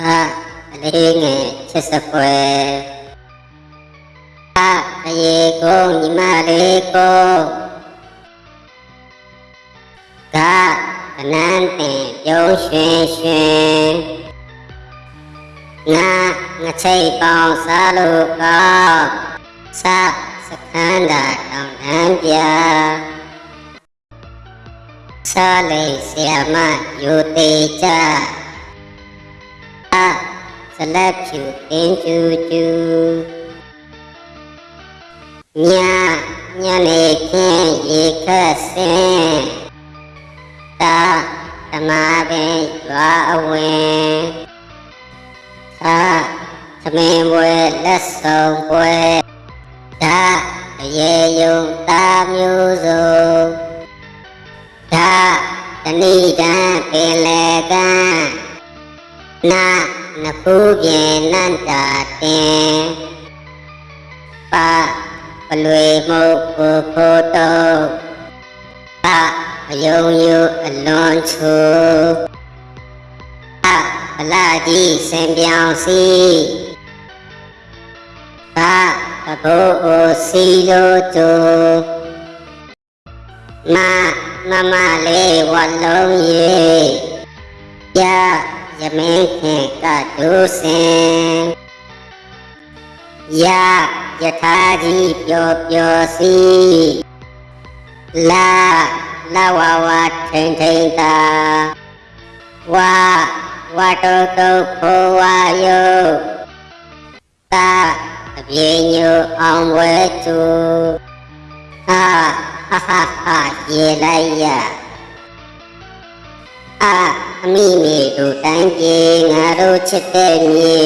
အာအလေးငယ်ချစ်စပွဲအာရေကိုညီမလေးကိုကကနန်းတင်ပြုံးရွှင်ရွှင်ငါငချိတ်ပေါင်းစားလို့ကောင်းစားစခန်းသာတောင်းတန်းပြစားလေးဆရာမယူသေးကြ အာစလက်ဖြူတင်းကျူကျူညာညနေခင်းရေခတ်စင်တာဓမ္မပင်ရွာအဝင်သာသမင်ဘွယ်လက်ဆောင်ဘွယ်ဒါအရေယုံတာမျိုးစုံဒါတဏိတံပင်လေကံ နာနဖူးပြေနန္တာတင်ပါပလွေမှုကိုဖို့တော့ပါအယုံယူအလွန်ချူအပလာကြီးစင်ပြောင်စီပါအဘိုးအိုစီလိုတူမမမလေးဝလုံးရေးရ ယမင်းခင်ကဒုစင်ယယထာကြီးပျော်ပျော်စီလာလာဝဝထိန်ထိန်တာဝါဝတောတုဖောဝါယောတာ အမိမိတို့တိုင်းပြည်ငါတို့ချစ်တဲ့မြေ